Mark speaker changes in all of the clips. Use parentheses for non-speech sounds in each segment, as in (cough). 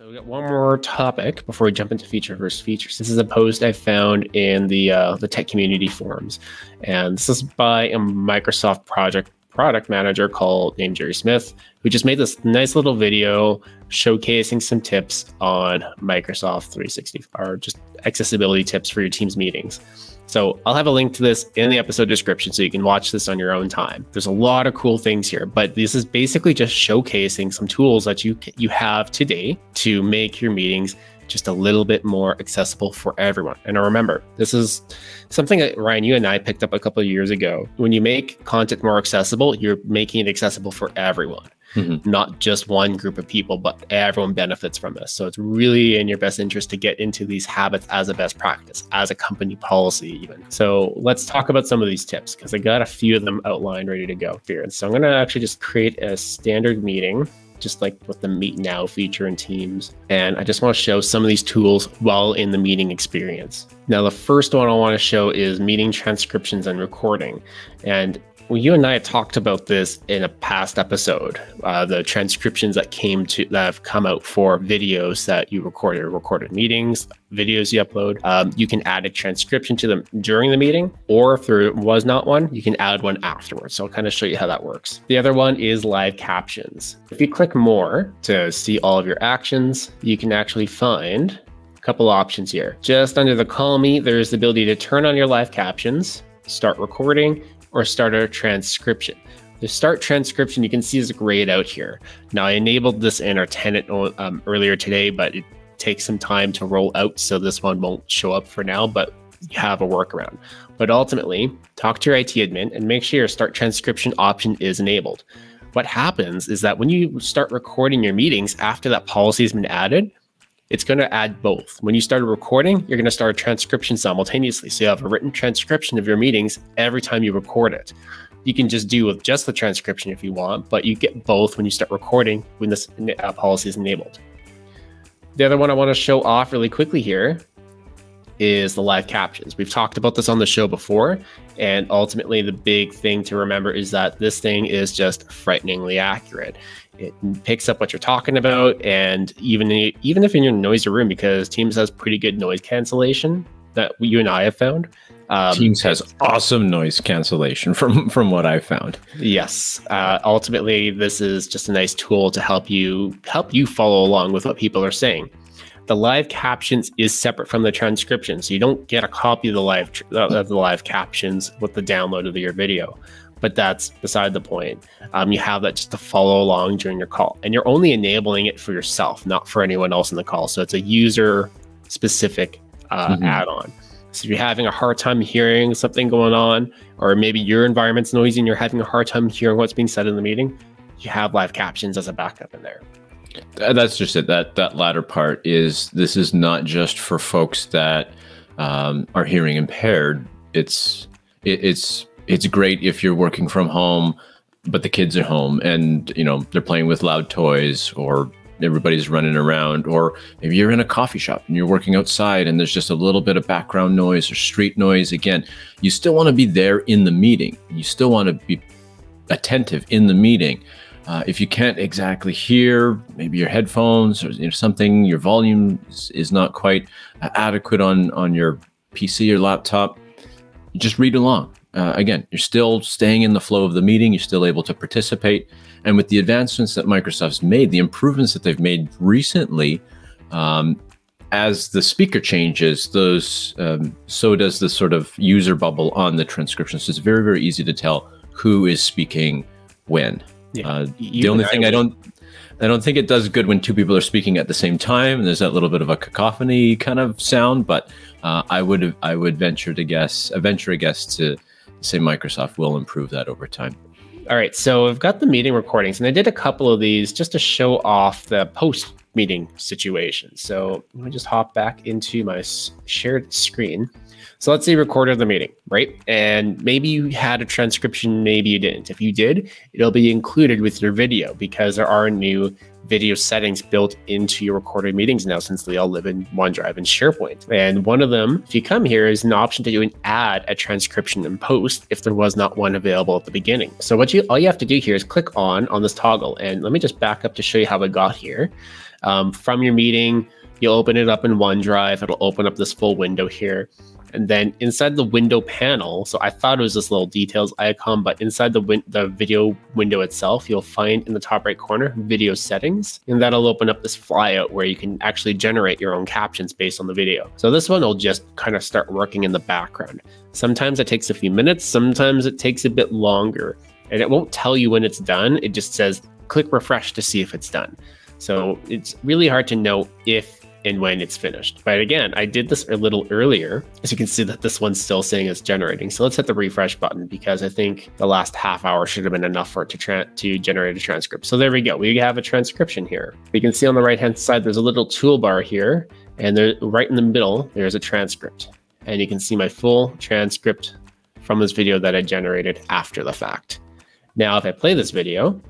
Speaker 1: So we got one more topic before we jump into feature versus features. This is a post I found in the uh, the tech community forums, and this is by a Microsoft project product manager called named Jerry Smith, who just made this nice little video showcasing some tips on Microsoft 360 or just accessibility tips for your team's meetings. So I'll have a link to this in the episode description so you can watch this on your own time. There's a lot of cool things here, but this is basically just showcasing some tools that you you have today to make your meetings just a little bit more accessible for everyone. And remember, this is something that Ryan, you and I picked up a couple of years ago. When you make content more accessible, you're making it accessible for everyone mm-hmm. not just one group of people, but everyone benefits from this. So it's really in your best interest to get into these habits as a best practice, as a company policy, even. So let's talk about some of these tips because I got a few of them outlined ready to go here. And so I'm going to actually just create a standard meeting just like with the Meet Now feature in Teams. And I just want to show some of these tools while in the meeting experience. Now, the first one I want to show is meeting transcriptions and recording. And well, you and I talked about this in a past episode. Uh, the transcriptions that came to that have come out for videos that you recorded, recorded meetings, videos you upload. Um, you can add a transcription to them during the meeting, or if there was not one, you can add one afterwards. So I'll kind of show you how that works. The other one is live captions. If you click more to see all of your actions, you can actually find a couple options here. Just under the call me, there's the ability to turn on your live captions, start recording, or start a transcription. The start transcription, you can see is grayed out here. Now I enabled this in our tenant um, earlier today, but it takes some time to roll out. So this one won't show up for now, but you have a workaround. But ultimately, talk to your IT admin and make sure your start transcription option is enabled. What happens is that when you start recording your meetings after that policy has been added, it's going to add both. When you start a recording, you're going to start a transcription simultaneously. So you have a written transcription of your meetings every time you record it. You can just do with just the transcription if you want, but you get both when you start recording when this uh, policy is enabled. The other one I want to show off really quickly here is the live captions. We've talked about this on the show before, and ultimately the big thing to remember is that this thing is just frighteningly accurate. It picks up what you're talking about, and even even if in your noisy room, because Teams has pretty good noise cancellation that you and I have found.
Speaker 2: Um, Teams has awesome noise cancellation (laughs) from from what I've found.
Speaker 1: Yes, uh, ultimately, this is just a nice tool to help you help you follow along with what people are saying the live captions is separate from the transcription. So you don't get a copy of the live of the live captions with the download of your video. But that's beside the point. Um, you have that just to follow along during your call, and you're only enabling it for yourself, not for anyone else in the call. So it's a user specific uh, mm-hmm. add-on. So if you're having a hard time hearing something going on, or maybe your environment's noisy and you're having a hard time hearing what's being said in the meeting, you have live captions as a backup in there.
Speaker 2: That's just it. That that latter part is this is not just for folks that um, are hearing impaired. It's it, it's it's great if you're working from home, but the kids are home and you know they're playing with loud toys or everybody's running around or maybe you're in a coffee shop and you're working outside and there's just a little bit of background noise or street noise again you still want to be there in the meeting you still want to be attentive in the meeting uh, if you can't exactly hear, maybe your headphones or you know, something, your volume is, is not quite uh, adequate on, on your PC or laptop, just read along. Uh, again, you're still staying in the flow of the meeting. You're still able to participate. And with the advancements that Microsoft's made, the improvements that they've made recently, um, as the speaker changes, those um, so does the sort of user bubble on the transcription. So it's very, very easy to tell who is speaking when. Yeah. Uh, the only thing I, I don't I don't think it does good when two people are speaking at the same time and there's that little bit of a cacophony kind of sound. But uh, I would I would venture to guess, a venture a guess to say Microsoft will improve that over time.
Speaker 1: All right, so I've got the meeting recordings, and I did a couple of these just to show off the post meeting situation. So let me just hop back into my shared screen. So let's say you recorded the meeting, right? And maybe you had a transcription, maybe you didn't. If you did, it'll be included with your video because there are new video settings built into your recorded meetings now since they all live in OneDrive and SharePoint. And one of them, if you come here, is an option to do an add a transcription and post if there was not one available at the beginning. So what you all you have to do here is click on on this toggle. And let me just back up to show you how I got here. Um, from your meeting, you'll open it up in OneDrive. It'll open up this full window here. And then inside the window panel, so I thought it was this little details icon, but inside the win- the video window itself, you'll find in the top right corner video settings, and that'll open up this flyout where you can actually generate your own captions based on the video. So this one will just kind of start working in the background. Sometimes it takes a few minutes, sometimes it takes a bit longer, and it won't tell you when it's done. It just says click refresh to see if it's done. So it's really hard to know if and when it's finished. But again, I did this a little earlier, as you can see that this one's still saying it's generating. So let's hit the refresh button because I think the last half hour should have been enough for it to, to generate a transcript. So there we go. We have a transcription here. You can see on the right hand side, there's a little toolbar here and there, right in the middle, there's a transcript. And you can see my full transcript from this video that I generated after the fact. Now, if I play this video,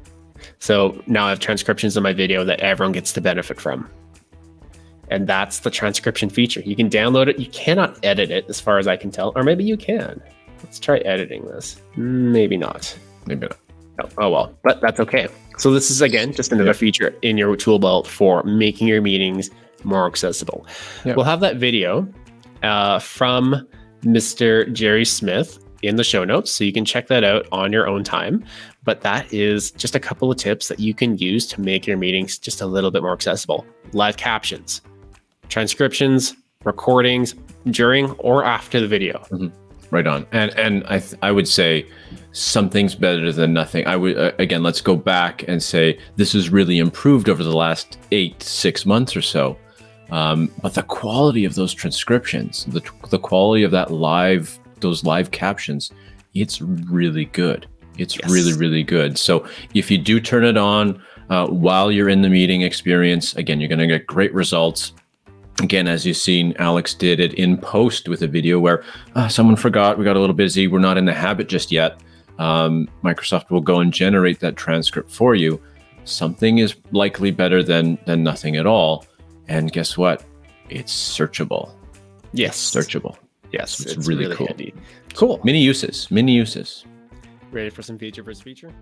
Speaker 1: so now I have transcriptions of my video that everyone gets to benefit from and that's the transcription feature. You can download it. You cannot edit it, as far as I can tell, or maybe you can. Let's try editing this. Maybe not.
Speaker 2: Maybe not.
Speaker 1: Oh, oh well, but that's okay. So this is again just another feature in your tool belt for making your meetings more accessible. We'll have that video uh, from Mr. Jerry Smith in the show notes, so you can check that out on your own time. But that is just a couple of tips that you can use to make your meetings just a little bit more accessible. Live captions, transcriptions, recordings during or after the video.
Speaker 2: Mm-hmm. Right on. And and I th- I would say something's better than nothing. I would uh, again let's go back and say this has really improved over the last eight six months or so. Um, but the quality of those transcriptions, the the quality of that live those live captions, it's really good. It's yes. really really good. So if you do turn it on uh, while you're in the meeting experience, again you're going to get great results again, as you've seen, Alex did it in post with a video where uh, someone forgot, we got a little busy, we're not in the habit just yet. Um, Microsoft will go and generate that transcript for you. Something is likely better than than nothing at all. And guess what? It's searchable.
Speaker 1: Yes,
Speaker 2: searchable.
Speaker 1: Yes, it's, it's really, really, cool. Handy.
Speaker 2: Cool. Many uses. Many uses.
Speaker 1: Ready for some feature versus feature?